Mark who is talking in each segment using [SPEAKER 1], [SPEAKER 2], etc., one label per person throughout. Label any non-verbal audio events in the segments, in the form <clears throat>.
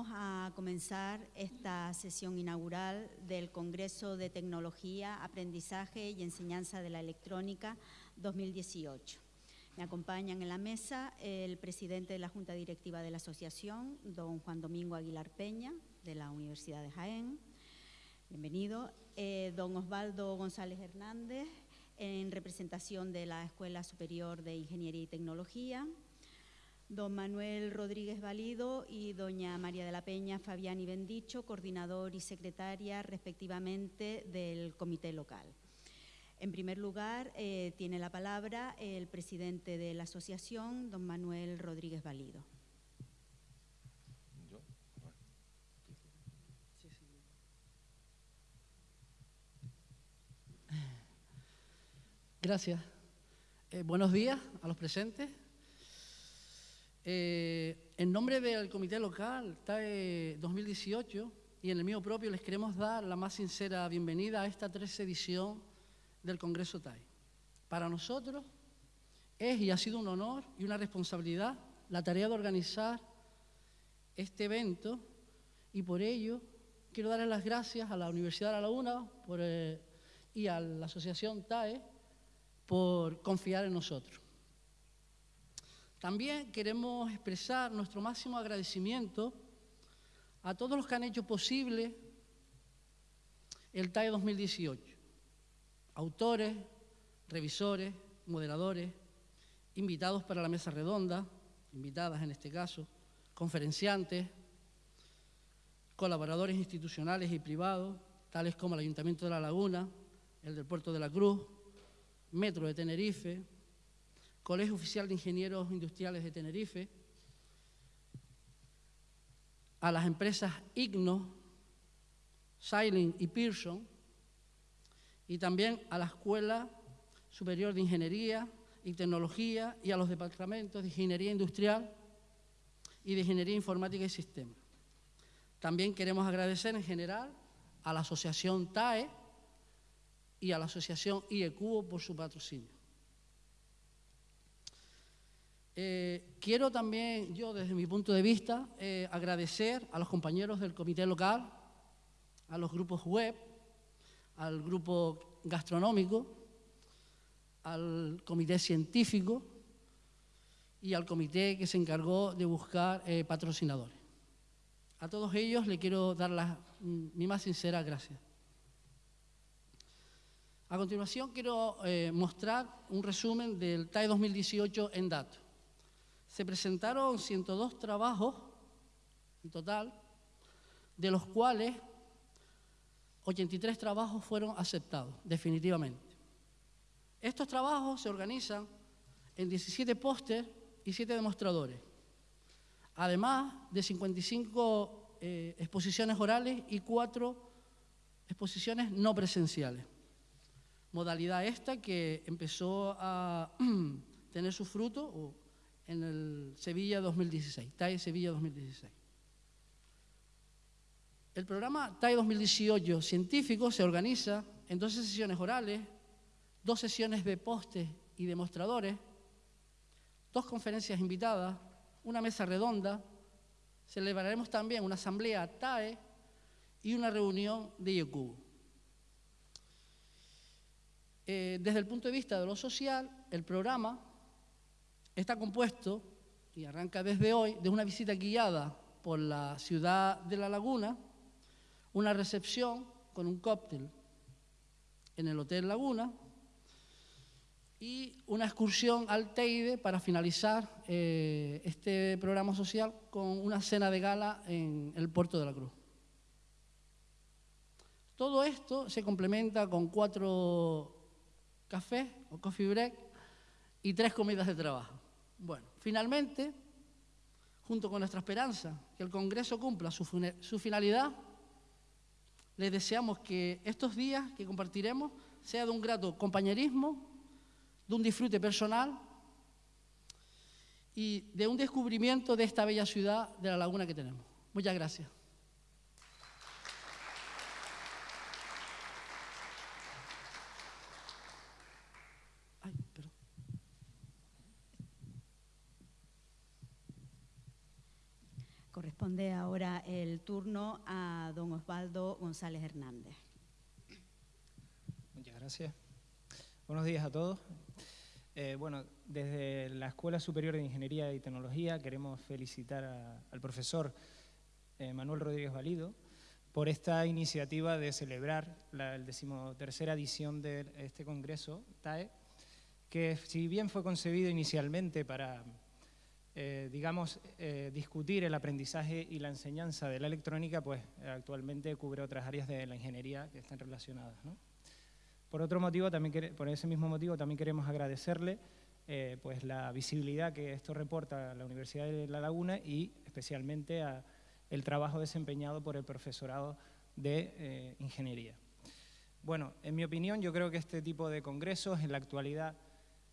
[SPEAKER 1] Vamos a comenzar esta sesión inaugural del Congreso de Tecnología, Aprendizaje y Enseñanza de la Electrónica 2018. Me acompañan en la mesa el presidente de la Junta Directiva de la Asociación, don Juan Domingo Aguilar Peña, de la Universidad de Jaén. Bienvenido. Eh, don Osvaldo González Hernández, en representación de la Escuela Superior de Ingeniería y Tecnología don Manuel Rodríguez Valido y doña María de la Peña Fabián y Bendicho, coordinador y secretaria respectivamente del comité local. En primer lugar, eh, tiene la palabra el presidente de la asociación, don Manuel Rodríguez Valido.
[SPEAKER 2] Gracias. Eh, buenos días a los presentes. Eh, en nombre del Comité Local TAE 2018 y en el mío propio les queremos dar la más sincera bienvenida a esta tercera edición del Congreso TAE. Para nosotros es y ha sido un honor y una responsabilidad la tarea de organizar este evento y por ello quiero darles las gracias a la Universidad de La Laguna eh, y a la Asociación TAE por confiar en nosotros. También queremos expresar nuestro máximo agradecimiento a todos los que han hecho posible el TAE 2018. Autores, revisores, moderadores, invitados para la mesa redonda, invitadas en este caso, conferenciantes, colaboradores institucionales y privados, tales como el Ayuntamiento de La Laguna, el del Puerto de la Cruz, Metro de Tenerife, Colegio Oficial de Ingenieros Industriales de Tenerife, a las empresas Igno, Silent y Pearson, y también a la Escuela Superior de Ingeniería y Tecnología y a los departamentos de Ingeniería Industrial y de Ingeniería Informática y Sistemas. También queremos agradecer en general a la Asociación TAE y a la Asociación IECUBO por su patrocinio. Eh, quiero también, yo desde mi punto de vista, eh, agradecer a los compañeros del comité local, a los grupos web, al grupo gastronómico, al comité científico y al comité que se encargó de buscar eh, patrocinadores. A todos ellos le quiero dar mi más sincera gracias. A continuación quiero mostrar un resumen del TAE 2018 en datos. Se presentaron 102 trabajos en total, de los cuales 83 trabajos fueron aceptados definitivamente. Estos trabajos se organizan en 17 póster y 7 demostradores, además de 55 eh, exposiciones orales y 4 exposiciones no presenciales. Modalidad esta que empezó a <clears throat> tener su fruto, en el Sevilla 2016, TAE Sevilla 2016. El programa TAE 2018 científico se organiza en 12 sesiones orales, dos sesiones de postes y demostradores, dos conferencias invitadas, una mesa redonda, celebraremos también una asamblea TAE y una reunión de IECUB. Eh, desde el punto de vista de lo social, el programa Está compuesto, y arranca desde hoy, de una visita guiada por la ciudad de La Laguna, una recepción con un cóctel en el Hotel Laguna y una excursión al Teide para finalizar eh, este programa social con una cena de gala en el Puerto de la Cruz. Todo esto se complementa con cuatro cafés o coffee break y tres comidas de trabajo. Bueno, finalmente, junto con nuestra esperanza que el Congreso cumpla su, finalidad, les deseamos que estos días que compartiremos sea de un grato compañerismo, de un disfrute personal y de un descubrimiento de esta bella ciudad de la laguna que tenemos. Muchas gracias.
[SPEAKER 1] Corresponde ahora el turno a don Osvaldo González Hernández.
[SPEAKER 3] Muchas gracias. Buenos días a todos. Eh, bueno, desde la Escuela Superior de Ingeniería y Tecnología queremos felicitar al profesor eh, Manuel Rodríguez Valido por esta iniciativa de celebrar la decimotercera edición de este congreso, TAE, que si bien fue concebido inicialmente para, eh, digamos, eh, discutir el aprendizaje y la enseñanza de la electrónica, pues actualmente cubre otras áreas de la ingeniería que están relacionadas. Por otro motivo, también por ese mismo motivo, también queremos agradecerle eh, pues la visibilidad que esto reporta a la Universidad de La Laguna y especialmente a el trabajo desempeñado por el profesorado de ingeniería. Bueno, en mi opinión, yo creo que este tipo de congresos en la actualidad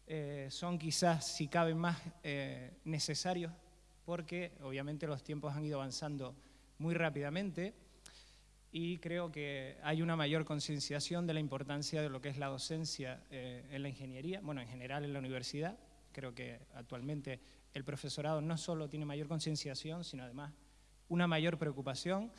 [SPEAKER 3] eh, son quizás, si cabe, más eh, necesarios porque obviamente los tiempos han ido avanzando muy rápidamente y creo que hay una mayor concienciación de la importancia de lo que es la docencia eh, en la ingeniería, bueno, en general en la universidad. Creo que actualmente el profesorado no solo tiene mayor concienciación, sino además una mayor preocupación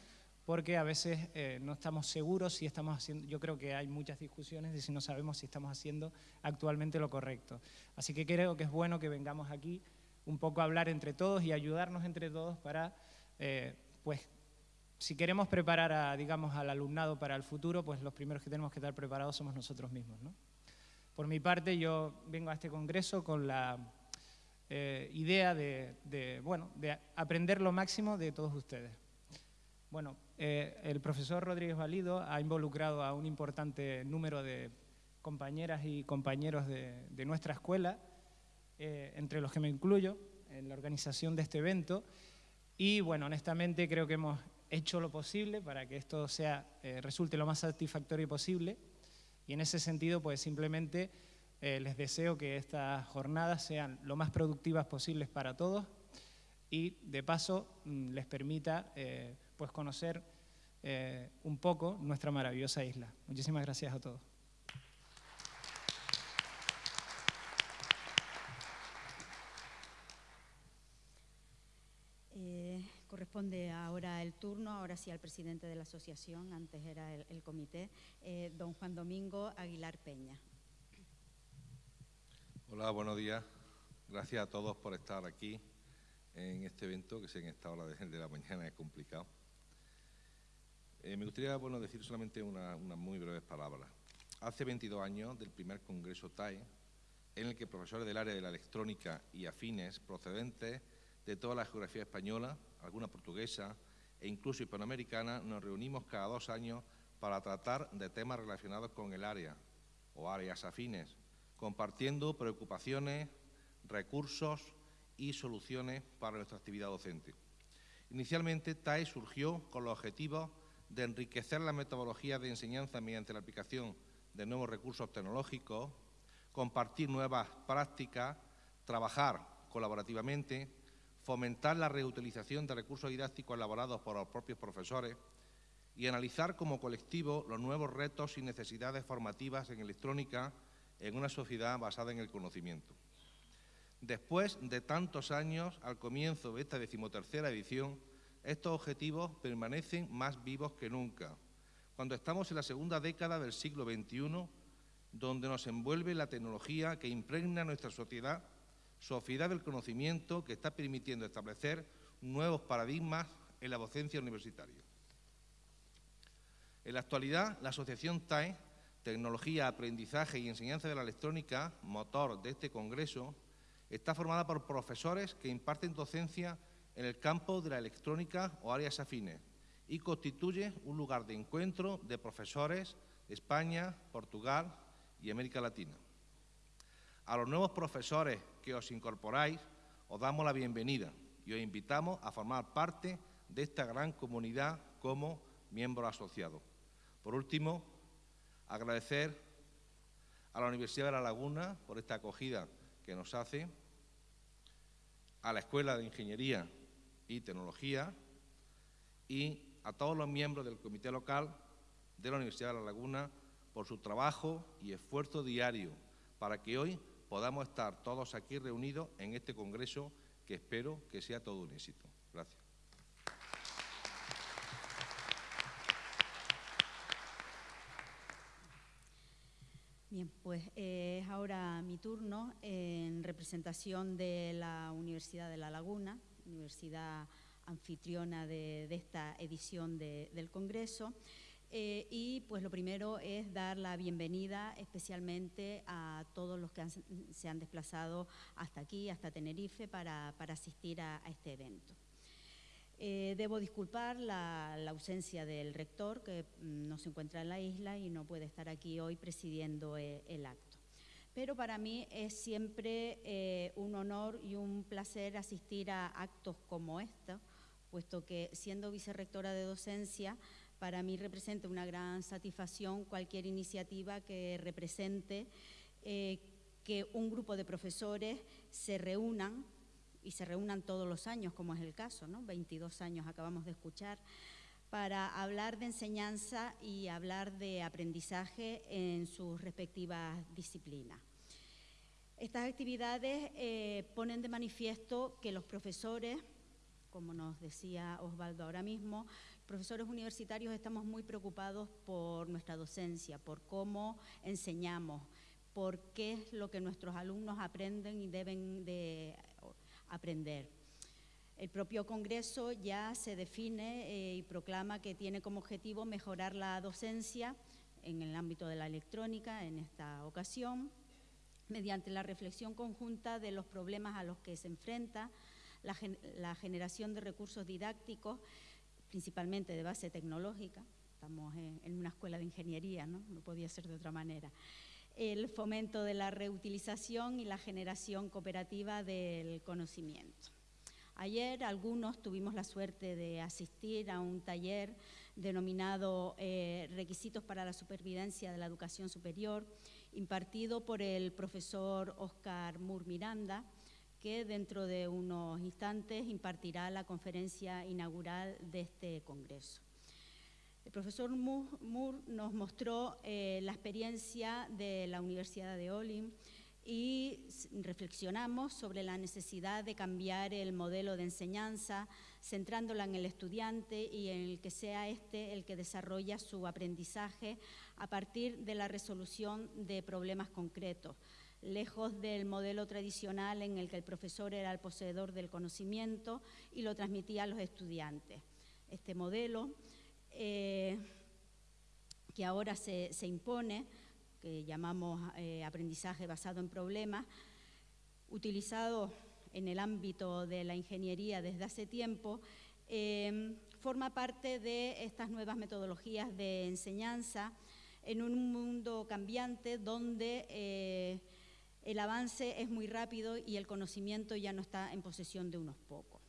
[SPEAKER 3] porque a veces eh, no estamos seguros si estamos haciendo, yo creo que hay muchas discusiones de si no sabemos si estamos haciendo actualmente lo correcto. Así que creo que es bueno que vengamos aquí un poco a hablar entre todos y ayudarnos entre todos para, eh, pues, si queremos preparar, a, digamos, al alumnado para el futuro, pues los primeros que tenemos que estar preparados somos nosotros mismos. ¿no? Por mi parte, yo vengo a este congreso con la eh, idea de, bueno, de aprender lo máximo de todos ustedes. Bueno, eh, el profesor Rodríguez Valido ha involucrado a un importante número de compañeras y compañeros de, nuestra escuela, eh, entre los que me incluyo, en la organización de este evento. Y bueno, honestamente creo que hemos hecho lo posible para que esto sea, eh, resulte lo más satisfactorio posible. Y en ese sentido, pues simplemente les deseo que estas jornadas sean lo más productivas posibles para todos y de paso mm, les permita pues conocer eh, un poco nuestra maravillosa isla. Muchísimas gracias a todos.
[SPEAKER 1] Eh, corresponde ahora el turno, ahora sí al presidente de la asociación, antes era el, comité, eh, don Juan Domingo Aguilar Peña.
[SPEAKER 4] Hola, buenos días. Gracias a todos por estar aquí en este evento, que sé en esta hora de la mañana es complicado. Eh, me gustaría bueno, decir solamente unas muy breves palabras. Hace 22 años del primer Congreso TAE, en el que profesores del área de la electrónica y afines procedentes de toda la geografía española, alguna portuguesa e incluso hispanoamericana, nos reunimos cada dos años para tratar de temas relacionados con el área o áreas afines, compartiendo preocupaciones, recursos y soluciones para nuestra actividad docente. Inicialmente, TAE surgió con los objetivos de enriquecer la metodología de enseñanza mediante la aplicación de nuevos recursos tecnológicos, compartir nuevas prácticas, trabajar colaborativamente, fomentar la reutilización de recursos didácticos elaborados por los propios profesores y analizar como colectivo los nuevos retos y necesidades formativas en electrónica en una sociedad basada en el conocimiento. Después de tantos años, al comienzo de esta decimotercera edición, estos objetivos permanecen más vivos que nunca, cuando estamos en la segunda década del siglo XXI, donde nos envuelve la tecnología que impregna nuestra sociedad, sociedad del conocimiento que está permitiendo establecer nuevos paradigmas en la docencia universitaria. En la actualidad, la Asociación TAE, Tecnología, Aprendizaje y Enseñanza de la Electrónica, motor de este congreso, está formada por profesores que imparten docencia en el campo de la electrónica o áreas afines y constituye un lugar de encuentro de profesores de España, Portugal y América Latina. A los nuevos profesores que os incorporáis, os damos la bienvenida y os invitamos a formar parte de esta gran comunidad como miembros asociados. Por último, agradecer a la Universidad de La Laguna por esta acogida que nos hace, a la Escuela de Ingeniería y Tecnología y a todos los miembros del Comité Local de la Universidad de La Laguna por su trabajo y esfuerzo diario para que hoy podamos estar todos aquí reunidos en este congreso que espero que sea todo un éxito. Gracias.
[SPEAKER 1] Bien, pues eh, es ahora mi turno en representación de la Universidad de La Laguna, universidad anfitriona de, esta edición del Congreso. Eh, y pues lo primero es dar la bienvenida especialmente a todos los que se han desplazado hasta aquí, hasta Tenerife, para, asistir a este evento. Eh, debo disculpar la, ausencia del rector, que mm, no se encuentra en la isla y no puede estar aquí hoy presidiendo eh, el acto. Pero para mí es siempre eh, un honor y un placer asistir a actos como este, puesto que siendo vicerrectora de docencia, para mí representa una gran satisfacción cualquier iniciativa que represente que un grupo de profesores se reúnan y se reúnan todos los años, como es el caso, ¿no? 22 años acabamos de escuchar, para hablar de enseñanza y hablar de aprendizaje en sus respectivas disciplinas. Estas actividades eh, ponen de manifiesto que los profesores, como nos decía Osvaldo ahora mismo, profesores universitarios estamos muy preocupados por nuestra docencia, por cómo enseñamos, por qué es lo que nuestros alumnos aprenden y deben de aprender. El propio Congreso ya se define eh, y proclama que tiene como objetivo mejorar la docencia en el ámbito de la electrónica en esta ocasión, mediante la reflexión conjunta de los problemas a los que se enfrenta, la, generación de recursos didácticos, principalmente de base tecnológica, estamos en, en una escuela de ingeniería, ¿no? no podía ser de otra manera, el fomento de la reutilización y la generación cooperativa del conocimiento. Ayer algunos tuvimos la suerte de asistir a un taller denominado eh, Requisitos para la Supervivencia de la Educación Superior, impartido por el profesor Oscar Mur Miranda, que dentro de unos instantes impartirá la conferencia inaugural de este congreso. El profesor Moore nos mostró eh, la experiencia de la Universidad de Olim y reflexionamos sobre la necesidad de cambiar el modelo de enseñanza, centrándola en el estudiante y en el que sea este el que desarrolla su aprendizaje a partir de la resolución de problemas concretos, lejos del modelo tradicional en el que el profesor era el poseedor del conocimiento y lo transmitía a los estudiantes. Este modelo eh, que ahora se, impone, que llamamos eh, aprendizaje basado en problemas, utilizado en el ámbito de la ingeniería desde hace tiempo, eh, forma parte de estas nuevas metodologías de enseñanza en un mundo cambiante donde el avance es muy rápido y el conocimiento ya no está en posesión de unos pocos.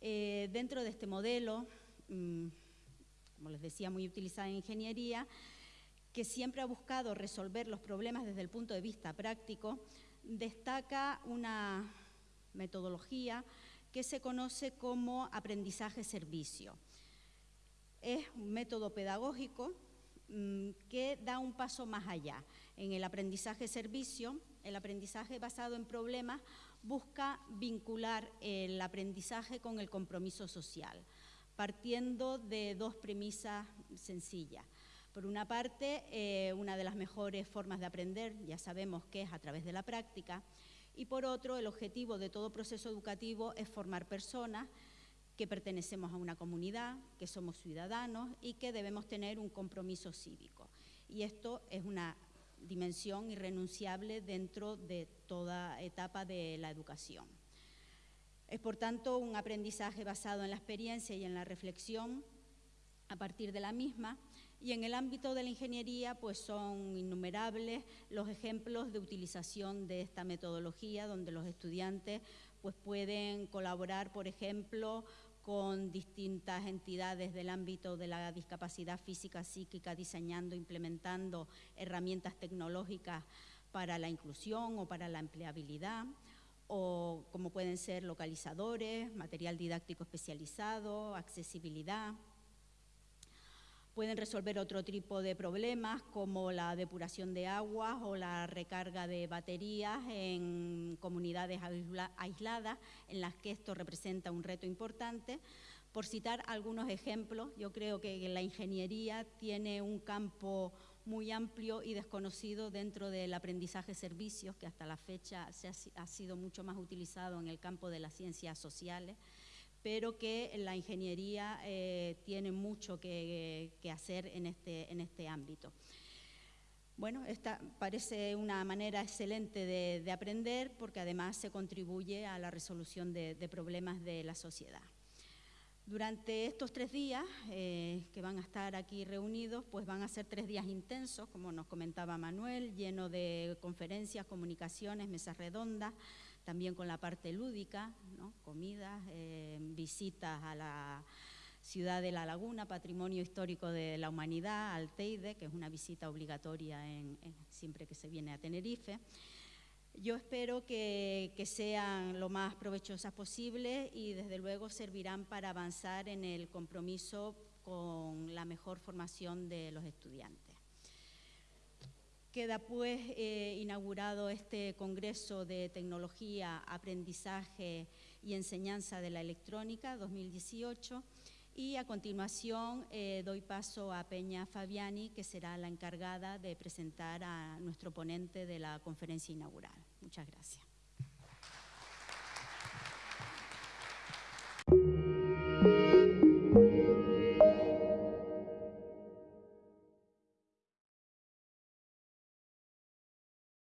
[SPEAKER 1] dentro de este modelo, mm, como les decía, muy utilizada en ingeniería, que siempre ha buscado resolver los problemas desde el punto de vista práctico, destaca una metodología que se conoce como aprendizaje-servicio. Es un método pedagógico mm, que da un paso más allá. En el aprendizaje-servicio, el aprendizaje basado en problemas busca vincular el aprendizaje con el compromiso social partiendo de dos premisas sencillas. Por una parte, eh, una de las mejores formas de aprender, ya sabemos que es a través de la práctica, y por otro, el objetivo de todo proceso educativo es formar personas que pertenecemos a una comunidad, que somos ciudadanos y que debemos tener un compromiso cívico. Y esto es una dimensión irrenunciable dentro de toda etapa de la educación. Es por tanto un aprendizaje basado en la experiencia y en la reflexión a partir de la misma. Y en el ámbito de la ingeniería pues son innumerables los ejemplos de utilización de esta metodología donde los estudiantes pues pueden colaborar por ejemplo con distintas entidades del ámbito de la discapacidad física psíquica diseñando implementando herramientas tecnológicas para la inclusión o para la empleabilidad o como pueden ser localizadores, material didáctico especializado, accesibilidad. Pueden resolver otro tipo de problemas como la depuración de aguas o la recarga de baterías en comunidades aisladas en las que esto representa un reto importante. Por citar algunos ejemplos, yo creo que la ingeniería tiene un campo muy amplio y desconocido dentro del aprendizaje servicios, que hasta la fecha se ha, sido mucho más utilizado en el campo de las ciencias sociales, pero que la ingeniería eh, tiene mucho que, hacer en este, en este ámbito. Bueno, esta parece una manera excelente de, aprender porque además se contribuye a la resolución de problemas de la sociedad. Durante estos tres días eh, que van a estar aquí reunidos, pues van a ser tres días intensos, como nos comentaba Manuel, lleno de conferencias, comunicaciones, mesas redondas, también con la parte lúdica, comidas, eh, visitas a la ciudad de La Laguna, Patrimonio Histórico de la Humanidad, al Teide, que es una visita obligatoria siempre que se viene a Tenerife. Yo espero que, sean lo más provechosas posible y desde luego servirán para avanzar en el compromiso con la mejor formación de los estudiantes. Queda pues eh, inaugurado este Congreso de Tecnología, Aprendizaje y Enseñanza de la Electrónica 2018 y a continuación eh, doy paso a Peña Fabiani, que será la encargada de presentar a nuestro ponente de la conferencia inaugural. Muchas gracias.